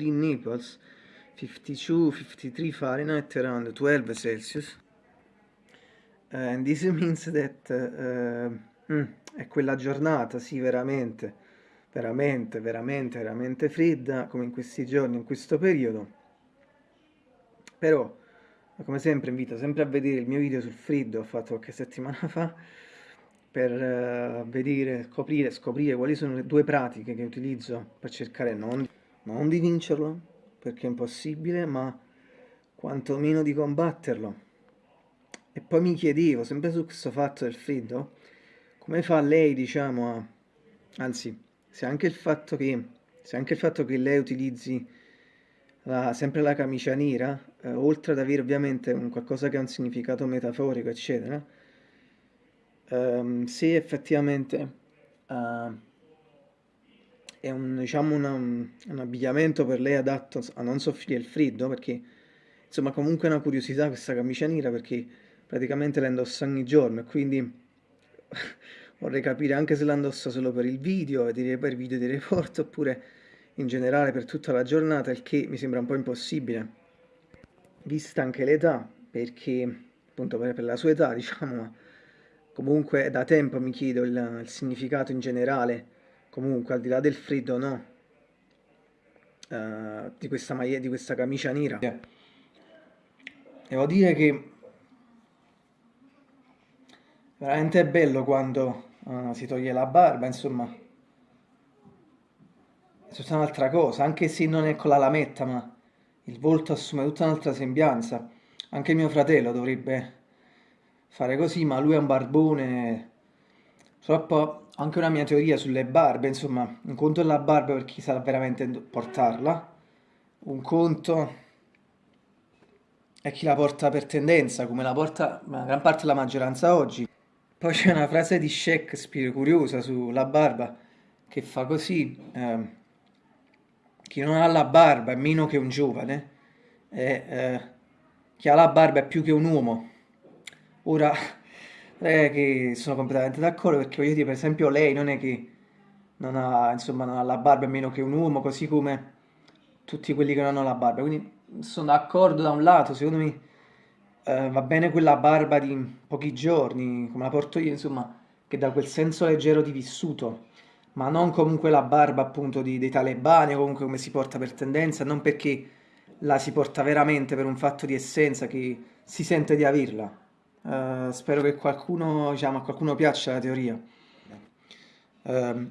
in Naples 52, 53 Fahrenheit around 12 Celsius. And this means that uh, mm, è quella giornata, sì veramente, veramente, veramente, veramente fredda come in questi giorni, in questo periodo. Però come sempre invito sempre a vedere il mio video sul freddo ho fatto qualche settimana fa per uh, vedere, scoprire, scoprire quali sono le due pratiche che utilizzo per cercare non, non di vincerlo, perché è impossibile, ma quantomeno di combatterlo. E poi mi chiedevo, sempre su questo fatto del freddo, come fa lei, diciamo, a... anzi, se anche il fatto che, se anche il fatto che lei utilizzi la, sempre la camicia nera, eh, oltre ad avere ovviamente un qualcosa che ha un significato metaforico, eccetera, um, se effettivamente uh, è un, diciamo una, un, abbigliamento per lei adatto a non soffrire il freddo, perché insomma comunque è una curiosità questa camicia nera perché praticamente la indossa ogni giorno e quindi vorrei capire anche se la indossa solo per il video, per video di report oppure in generale per tutta la giornata, il che mi sembra un po' impossibile, vista anche l'età, perché appunto per, per la sua età diciamo, Comunque da tempo mi chiedo il, il significato in generale, comunque al di là del freddo no, uh, di questa maglia, di questa camicia nera. Devo dire che veramente è bello quando uh, si toglie la barba, insomma, è tutta un'altra cosa, anche se non è con la lametta, ma il volto assume tutta un'altra sembianza. Anche mio fratello dovrebbe fare così, ma lui è un barbone. Purtroppo ho anche una mia teoria sulle barbe, insomma, un conto è la barba per chi sa veramente portarla, un conto è chi la porta per tendenza, come la porta una gran parte della maggioranza oggi. Poi c'è una frase di Shakespeare curiosa sulla barba che fa così, eh, chi non ha la barba è meno che un giovane, e eh, chi ha la barba è più che un uomo. Ora, è che sono completamente d'accordo perché voglio dire, per esempio, lei non è che non ha, insomma, non ha la barba meno che un uomo, così come tutti quelli che non hanno la barba. Quindi sono d'accordo da un lato, secondo me eh, va bene quella barba di pochi giorni, come la porto io, insomma, che dà quel senso leggero di vissuto, ma non comunque la barba appunto di, dei talebani comunque come si porta per tendenza, non perché la si porta veramente per un fatto di essenza che si sente di averla. Uh, spero che qualcuno, diciamo, a qualcuno piaccia la teoria. Uh,